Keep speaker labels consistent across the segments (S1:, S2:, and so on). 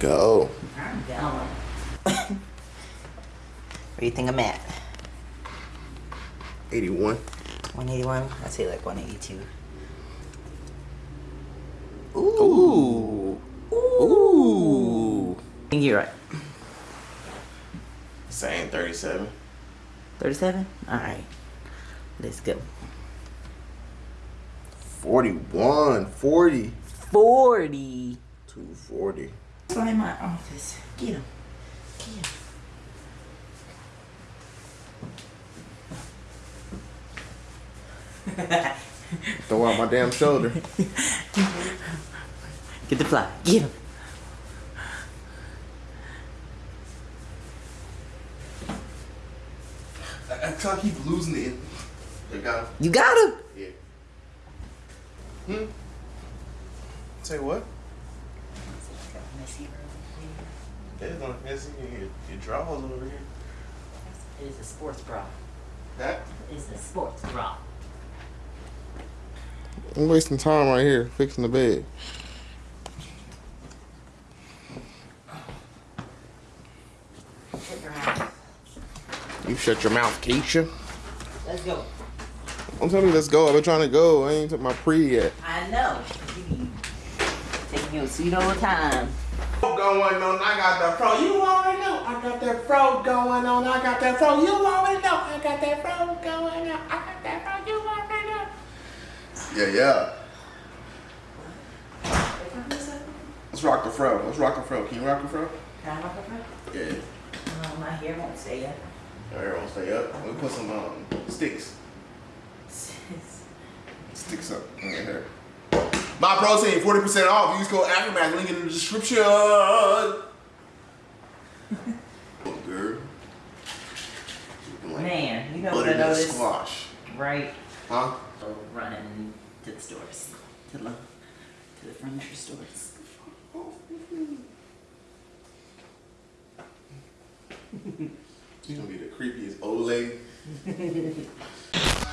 S1: go.
S2: I'm down. Where do you think I'm at?
S1: 81.
S2: 181? I'd say like 182.
S1: Ooh. Ooh.
S2: I think you're right.
S1: Same 37.
S2: 37? Alright. Let's go.
S1: 41. 40.
S2: 40.
S1: 240.
S2: Find my office. Get him. Get him.
S1: Throw out my damn shoulder.
S2: Get the fly. Get him.
S1: I, I try to keep losing it. They got him.
S2: You got him.
S1: Yeah. Hmm? Say what? There's no missing your, your drawers over here.
S2: It is a sports bra.
S1: That?
S2: It's a sports bra.
S1: I'm wasting time right here fixing the bed.
S2: Shut your mouth.
S1: You shut your mouth, Keisha.
S2: Let's go.
S1: Don't tell me let's go. I've been trying to go. I ain't took my pre yet.
S2: I know. You be taking your sweet old time.
S1: Going on, I got that fro. You already know. I got that fro going on. I got that fro. You already know. I got that fro going on. I got that fro. You already know. Yeah, yeah. Let's rock the fro. Let's rock the fro. Can you rock the fro?
S2: Can I rock the front?
S1: Yeah.
S2: Oh, my hair won't stay up.
S1: Everyone stay up. We put some um, sticks. Sticks up in your hair. My protein, 40% off. Use code Aftermath. Link in the description. Oh, girl. Like
S2: Man, you know what I
S1: butternut
S2: noticed?
S1: squash.
S2: Right.
S1: Huh?
S2: So running to the stores. To the, to the furniture stores.
S1: She's gonna be the creepiest old lady.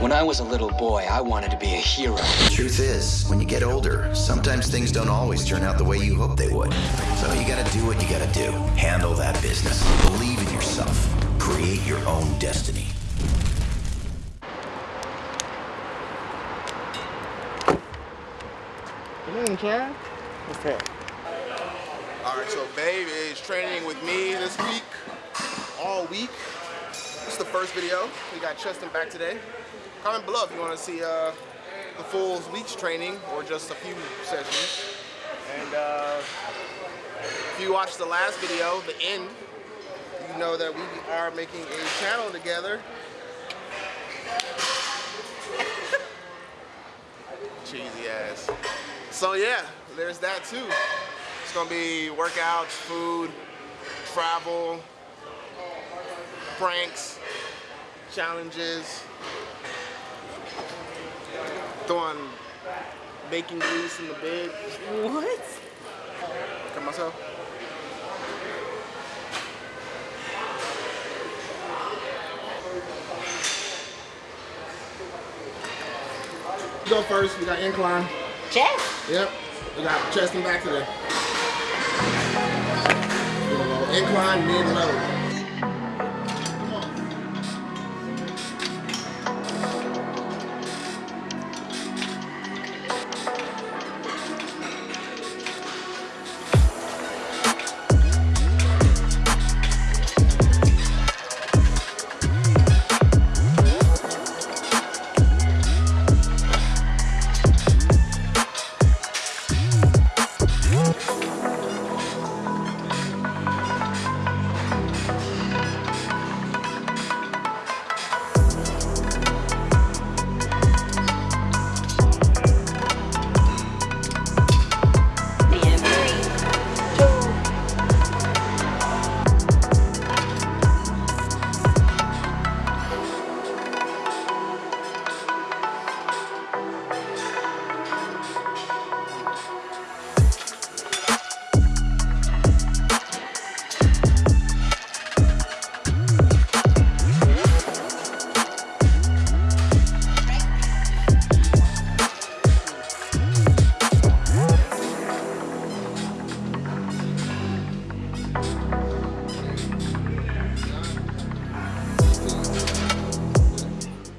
S3: When I was a little boy, I wanted to be a hero.
S4: Truth is, when you get older, sometimes things don't always turn out the way you hope they would. So you gotta do what you gotta do. Handle that business. Believe in yourself. Create your own destiny.
S1: Come on, child. What's that? All right, so Babe is training with me this week, all week. This is the first video. We got Cheston back today. Comment below if you want to see uh, the full week's training or just a few sessions. And uh, if you watched the last video, the end, you know that we are making a channel together. Cheesy ass. So yeah, there's that too. It's gonna be workouts, food, travel, pranks, challenges, throwing baking grease in the bed.
S2: What?
S1: Cut myself. Go first. We got incline.
S2: Chest?
S1: Yep. We got chest and back today. Incline, mid, low.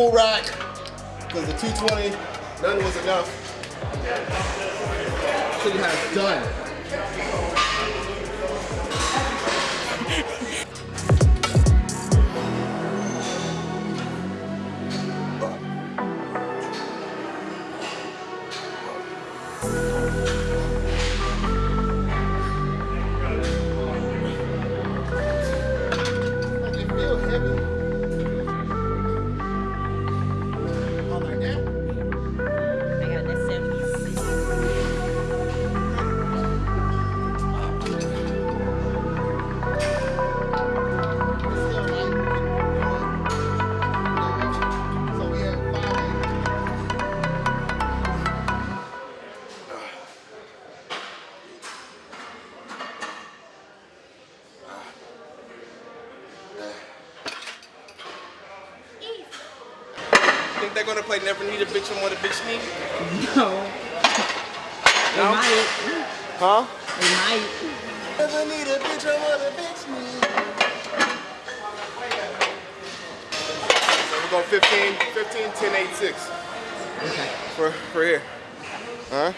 S1: Full rack because the 220, none was enough. You have done. Bitch and What a Bitch Need?
S2: No.
S1: No?
S2: might.
S1: Huh?
S2: They might.
S1: Never need a bitch and what a bitch need. So we're going 15, 15, 10, 8, 6
S2: Okay.
S1: for, for here. Huh?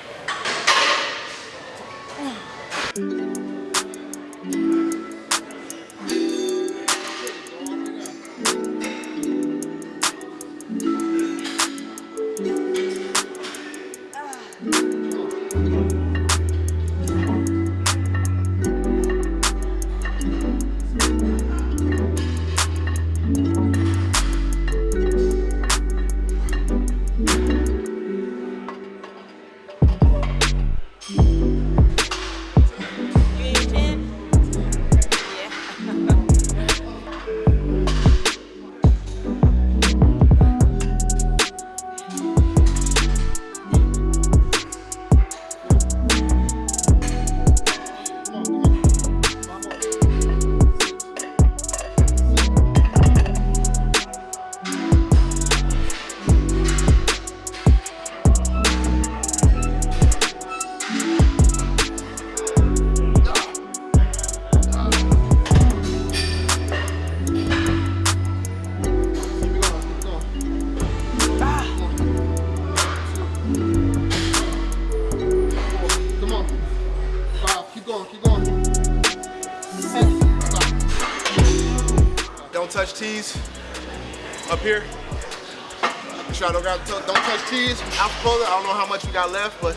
S1: I don't, don't touch T's. Alpha I don't know how much we got left, but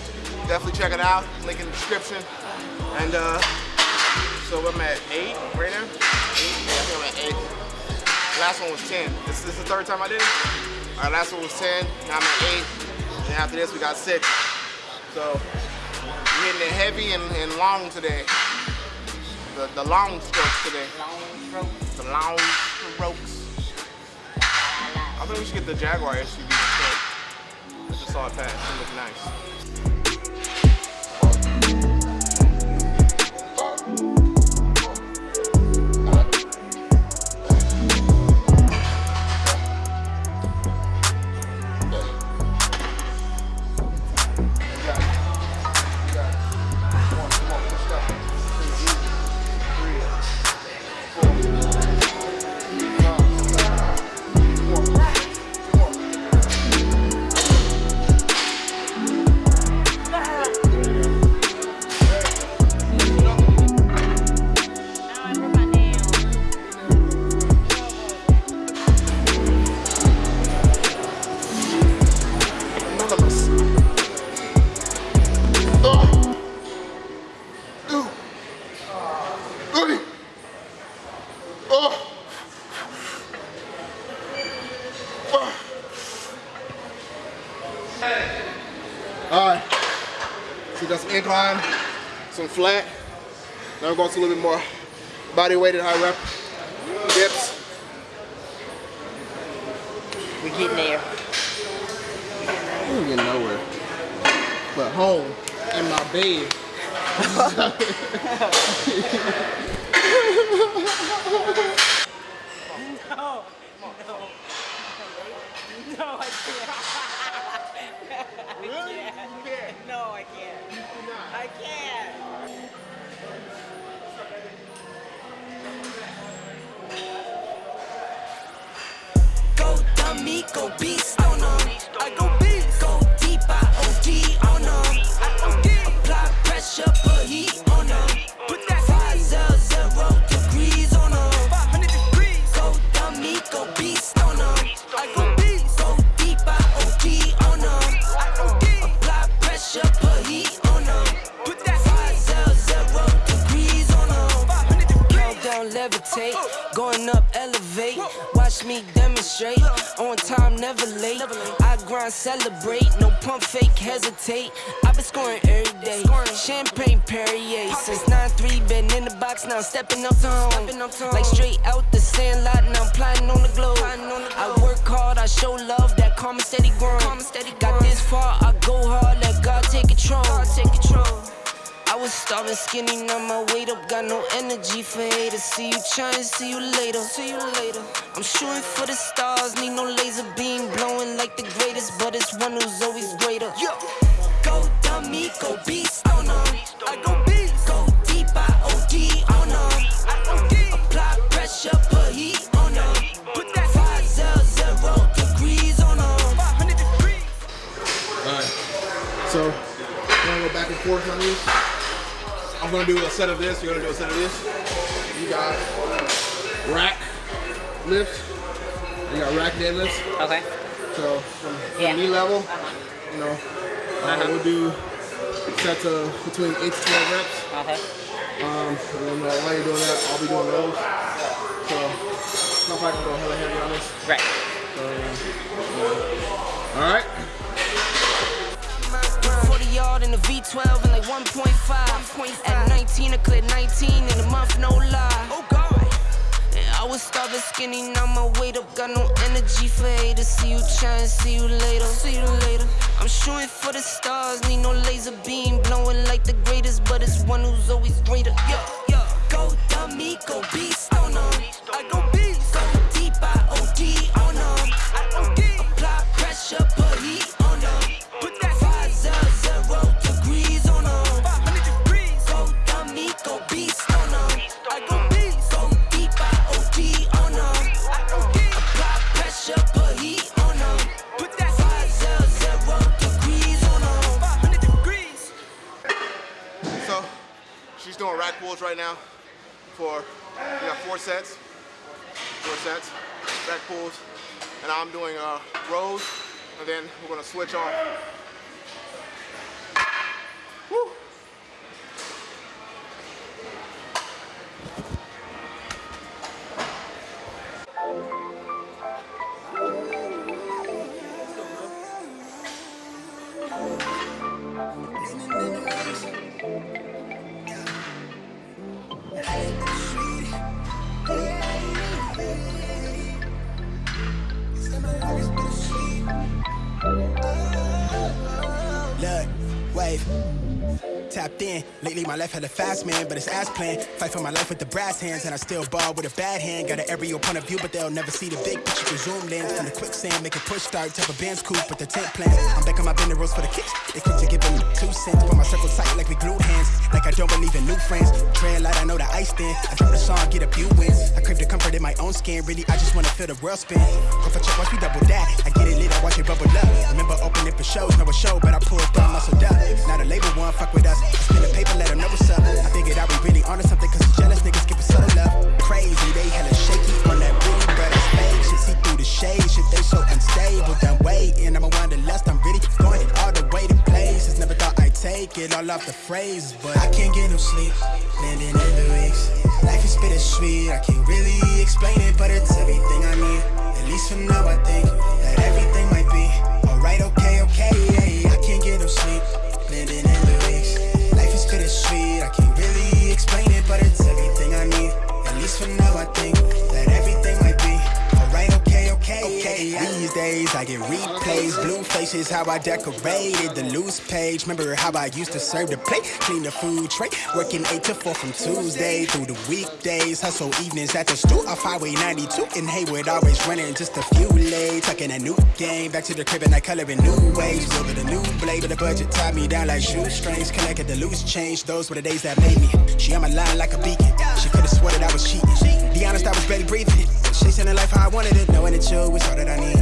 S1: definitely check it out. Link in the description. And uh, so I'm at eight right now. Eight? I think I'm at eight. Last one was 10. This, this is the third time I did it. All right, last one was 10. Now I'm at eight. And after this, we got six. So we're hitting it heavy and, and long today. The, the long strokes today.
S2: Long throat.
S1: The long strokes. I think we should get the Jaguar just saw it pass. It looked nice. Incline, some flat. Now we're going to a little bit more body weighted high rep dips.
S2: We're getting there.
S1: We ain't getting nowhere. But home in my bed.
S2: No.
S5: Go dumb go beast oh on them. I go beast. Go deep, I OD on oh them. I OD. Apply pressure, put heat on them. Put that five zero zero degrees on them. 500 degrees. Go dummy, go beast oh on them. I go beast. Go deep, I OD on them. Apply pressure, put heat on them. Put that five zero zero degrees on them. 500 degrees. Countdown levitate, uh. going up elevate. Watch me demonstrate. On time, never late. I grind, celebrate. No pump fake, hesitate. I've been scoring every day. Champagne Perrier. Since 9-3, been in the box, now stepping up to home. Like straight out the sandlot, now I'm plotting on the globe. I work hard, I show love, that karma steady growing. Got this far, I go hard, let God take control. Take control. I was starving skinny, now my weight up, got no energy for haters. See you trying, see you later. See you later. I'm shooting for the stars, need no laser beam blowing like the greatest, but it's one who's always greater. Yo, go dummy, go beast on them. I go beast. Go deep, I OD on them. I OD. Apply pressure, put heat on them. Put that five zero zero degrees on them. 500 degrees.
S1: Alright. So, we're gonna go back and forth on these. I'm gonna do a set of this, you're gonna do a set of this. You got rack lifts, you got rack deadlifts.
S6: Okay.
S1: So, from, from
S6: Yeah.
S1: knee level, you know, uh, we'll do sets of between 8 to 12 reps.
S6: Okay.
S1: Um, and then uh, while you're doing that, I'll be doing those. So, not like I'm going hella heavy on this.
S6: Right.
S1: So, yeah. Alright.
S5: 40 yard in the V12 and like 1.5. At 19, I cleared 19 in a month, no lie. Oh God. And I was starving skinny, now my weight up, got no energy for haters. See you trying, see you later, see you later. I'm shooting for the stars, need no laser beam blowing like the greatest, but it's one who's always greater. Yo, yo, go dummy, go beast on them. I go beast,
S1: sets. Four sets, back pulls. And I'm doing uh, rows, and then we're gonna switch on.
S7: 你 my life had a fast man, but it's ass plan. Fight for my life with the brass hands, and I still ball with a bad hand. Got an aerial point of view, but they'll never see the big picture. The zoom lens from the quicksand, make a push start. Type of band's coupe with the tent plan. I'm back on my bender rolls for the kicks. They quick to give them two cents. Put my circle tight like we glued hands. Like I don't believe in new friends. Trail light, I know the ice thin. I drop the song, get a few wins. I crave the comfort in my own skin. Really, I just wanna feel the world spin. Go for check, watch me double that. I get it lit, I watch it bubble up. Remember opening for shows, no a show, but I pulled through muscle up. Now the label one fuck with us. I spin the paper, let them know what's. I figured I be really onto something, cause the jealous niggas give us so love. Crazy, they hella shaky on that booty, but it's fake. Shit, see through the shade, shit, they so unstable. Done waiting, I'm a wanderlust, I'm really going all the way to places. Never thought I'd take it all off the phrase, but I can't get no sleep. Landing in the weeks. Life is bittersweet, I can't really explain it, but it's everything I need. Faces, how I decorated the loose page. Remember how I used to serve the plate, clean the food tray, working 8 to 4 from Tuesday through the weekdays. Hustle evenings at the stool off Highway 92 in Hayward, always running just a few late. Tucking a new game, back to the crib and I color in new ways. Building a new blade, but the budget tied me down like shoestrings. Collected the loose change, those were the days that made me. She on my line like a beacon, she could've swore that I was cheating. Be honest, I was barely breathing. Chasing the life how I wanted it, knowing that you was all that I need.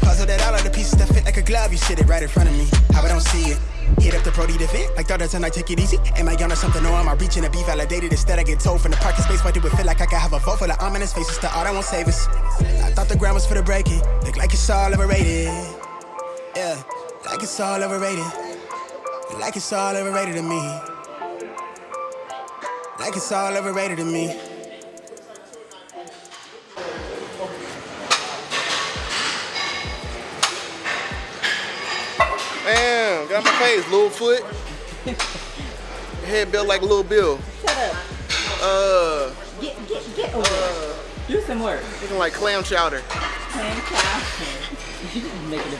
S7: Puzzle that all of the pieces that fit like a glove, you sit it right in front of me. How I don't see it. Hit up the Brody to fit, like thought tonight, take it easy. Am I on or something or am I reaching to be validated? Instead, I get told from the parking space, why do it feel like I could have a vote for the ominous faces to all that won't save us? I thought the ground was for the breaking, look like it's all overrated. Yeah, like it's all overrated. Like it's all overrated to me. Like it's all overrated to me.
S1: Out my face, little foot. Head built like Little Bill.
S2: Shut up.
S1: Uh,
S2: Get, get, get over it. Do some work.
S1: looking like clam chowder.
S2: Fantastic. You didn't make it a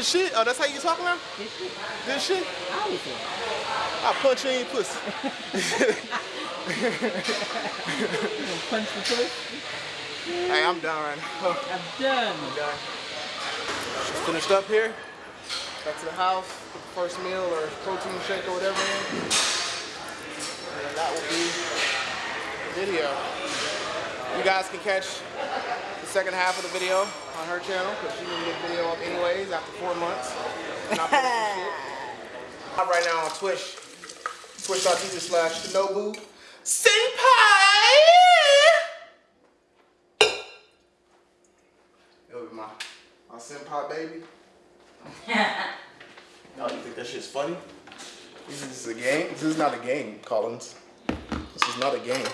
S2: Good shit.
S1: Oh, that's how you talk now?
S2: Good shit.
S1: Good shit.
S2: I always say.
S1: I'll punch you in your pussy.
S2: Punch the puss?
S1: hey, I'm done right now.
S2: I'm done.
S1: Just finished up here. Back to the house. Put the first meal or protein shake or whatever in. And that will be the video. You guys can catch the second half of the video on her channel because she didn't get video up anyways after four months. Not. I'm right now on Twitch. Twitch.tv slash Shinobu Senpai. It'll be my, my senpai baby. no, you think that shit's funny? This is a game? This is not a game, Collins. This is not a game.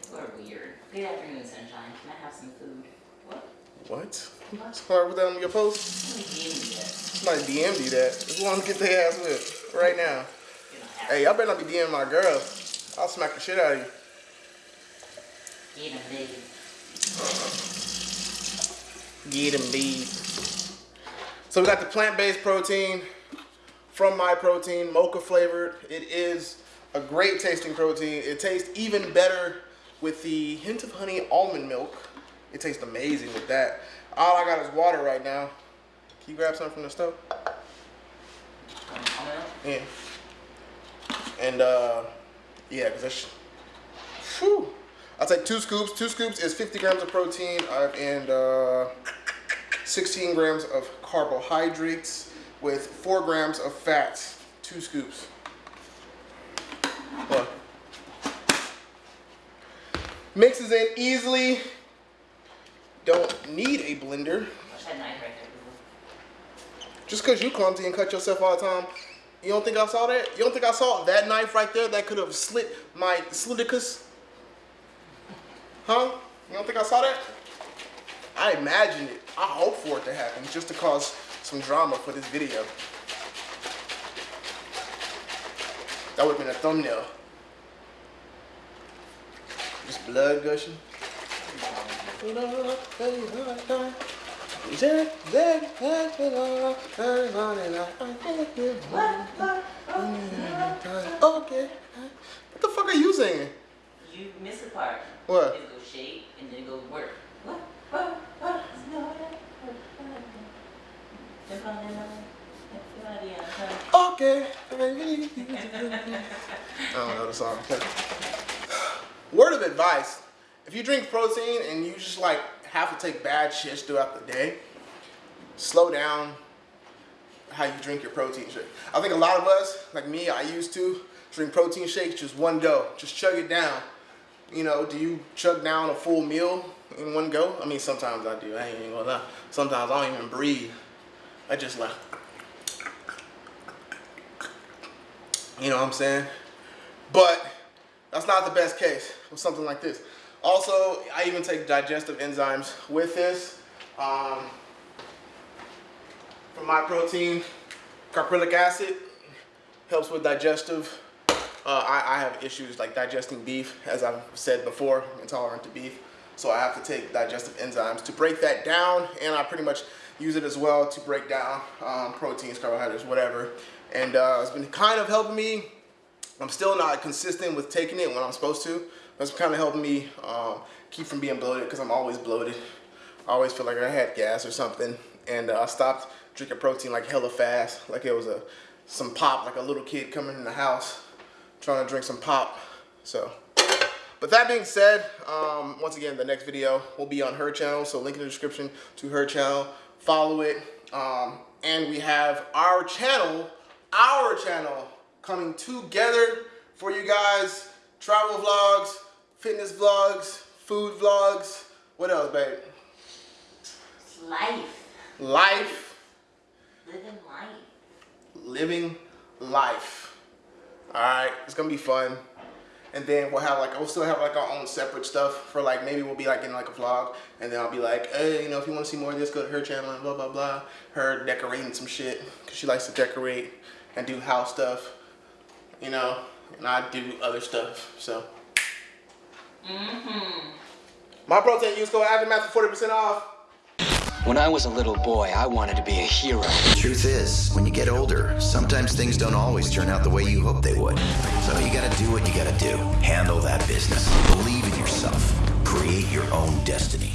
S2: People are weird. Good afternoon, sunshine. Can I have some food? What?
S1: What? Somebody put that on your post?
S2: Somebody gave me this.
S1: Somebody DM'd you that. Just want to get their ass whipped right now.
S2: You don't have
S1: Hey, y'all better not be DMing my girl. I'll smack the shit out of you.
S2: Get him, baby.
S1: Get him, babe. So we got the plant-based protein from My Protein, mocha flavored. It is a great tasting protein. It tastes even better with the hint of honey almond milk. It tastes amazing with that. All I got is water right now. Can you grab something from the stove? Yeah. And uh, yeah, cause that's. Whew. I'll take two scoops. Two scoops is 50 grams of protein uh, and uh, 16 grams of carbohydrates with four grams of fat. Two scoops. Mixes in easily. Don't need a blender.
S2: Watch that knife right there, boo.
S1: Just because you clumsy and cut yourself all the time, you don't think I saw that? You don't think I saw that knife right there that could have slit my sliticus? Huh? You don't think I saw that? I imagined it. I hope for it to happen just to cause some drama for this video. That would have been a thumbnail. Just blood gushing. Okay. What the fuck are you saying?
S2: You miss a part.
S1: What?
S2: It goes shape and then it goes work. What? What? What? No, what? Jump on in on
S1: Okay. I don't know the song. Word of advice. If you drink protein and you just like have to take bad shits throughout the day, slow down how you drink your protein shake. I think a lot of us, like me, I used to drink protein shakes just one go, just chug it down. You know, do you chug down a full meal in one go? I mean, sometimes I do. I ain't gonna lie. Sometimes I don't even breathe. I just like, you know what I'm saying? But that's not the best case with something like this. Also, I even take digestive enzymes with this. Um, for my protein, caprylic acid helps with digestive. Uh, I, I have issues like digesting beef, as I've said before, intolerant to beef. So I have to take digestive enzymes to break that down, and I pretty much use it as well to break down um, proteins, carbohydrates, whatever. And uh, it's been kind of helping me. I'm still not consistent with taking it when I'm supposed to. That's kind of helping me um, keep from being bloated because I'm always bloated. I always feel like I had gas or something. And uh, I stopped drinking protein like hella fast, like it was a some pop, like a little kid coming in the house trying to drink some pop. So, but that being said, um, once again, the next video will be on her channel. So link in the description to her channel. Follow it. Um, and we have our channel, our channel coming together for you guys. Travel vlogs, fitness vlogs, food vlogs. What else, babe?
S2: It's life.
S1: Life,
S2: Living life.
S1: living life. All right, it's gonna be fun. And then we'll have like, we'll still have like our own separate stuff for like, maybe we'll be like in like a vlog. And then I'll be like, hey, you know, if you wanna see more of this, go to her channel and blah, blah, blah. Her decorating some shit, cause she likes to decorate and do house stuff, you know, and I do other stuff, so.
S2: Mm-hmm.
S1: My protein use code Aftermath for 40% off.
S3: When I was a little boy, I wanted to be a hero.
S4: The Truth is, when you get older, sometimes things don't always turn out the way you hope they would. So you gotta do what you gotta do. Handle that business. Believe in yourself. Create your own destiny.